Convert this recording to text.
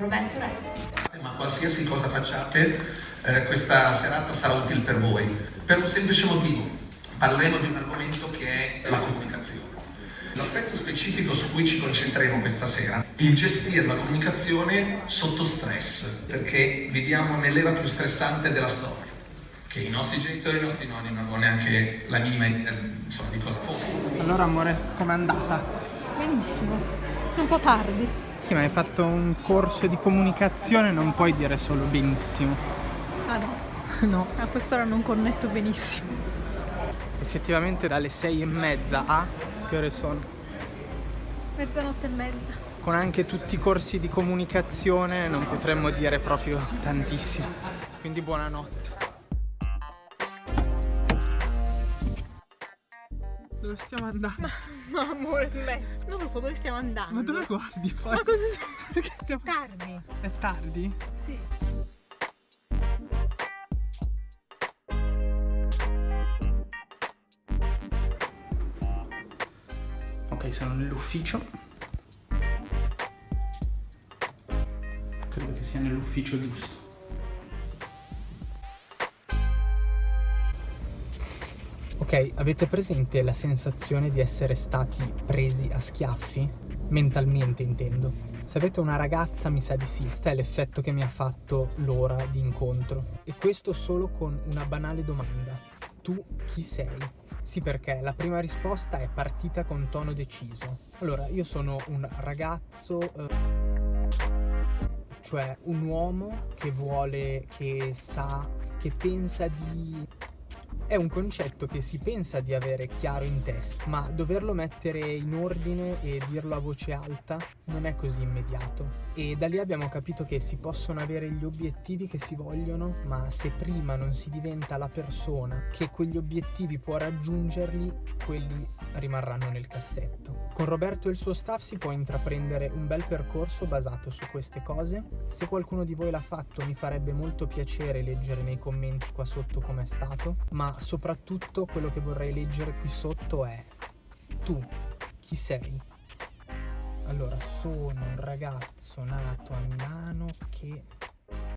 Roberto Re. Ma qualsiasi cosa facciate, eh, questa serata sarà utile per voi, per un semplice motivo. Parleremo di un argomento che è la comunicazione. L'aspetto specifico su cui ci concentreremo questa sera, il gestire la comunicazione sotto stress, perché viviamo nell'era più stressante della storia, che i nostri genitori e i nostri nonni non avevano neanche la minima idea insomma, di cosa fosse. Allora amore, com'è andata? Benissimo, un po' tardi. Sì, ma hai fatto un corso di comunicazione, non puoi dire solo benissimo. Ah no, No. a quest'ora non connetto benissimo. Effettivamente dalle sei e mezza a... Che ore sono? Mezzanotte e mezza. Con anche tutti i corsi di comunicazione non potremmo dire proprio tantissimo. Quindi buonanotte. Dove stiamo andando? Ma amore, me. Non lo so dove stiamo andando. Ma dove guardi? Poi? Ma cosa Perché stiamo... Tardi. È tardi? Sì. Ok, sono nell'ufficio. Credo che sia nell'ufficio giusto. Ok, avete presente la sensazione di essere stati presi a schiaffi? Mentalmente intendo. Se avete una ragazza mi sa di sì, questo è l'effetto che mi ha fatto l'ora di incontro. E questo solo con una banale domanda. Tu chi sei? Sì, perché la prima risposta è partita con tono deciso. Allora, io sono un ragazzo, eh, cioè un uomo che vuole, che sa, che pensa di... È un concetto che si pensa di avere chiaro in testa, ma doverlo mettere in ordine e dirlo a voce alta non è così immediato. E da lì abbiamo capito che si possono avere gli obiettivi che si vogliono, ma se prima non si diventa la persona che quegli obiettivi può raggiungerli, quelli rimarranno nel cassetto. Con Roberto e il suo staff si può intraprendere un bel percorso basato su queste cose. Se qualcuno di voi l'ha fatto mi farebbe molto piacere leggere nei commenti qua sotto com'è stato, ma soprattutto quello che vorrei leggere qui sotto è tu chi sei? Allora, sono un ragazzo nato a Milano che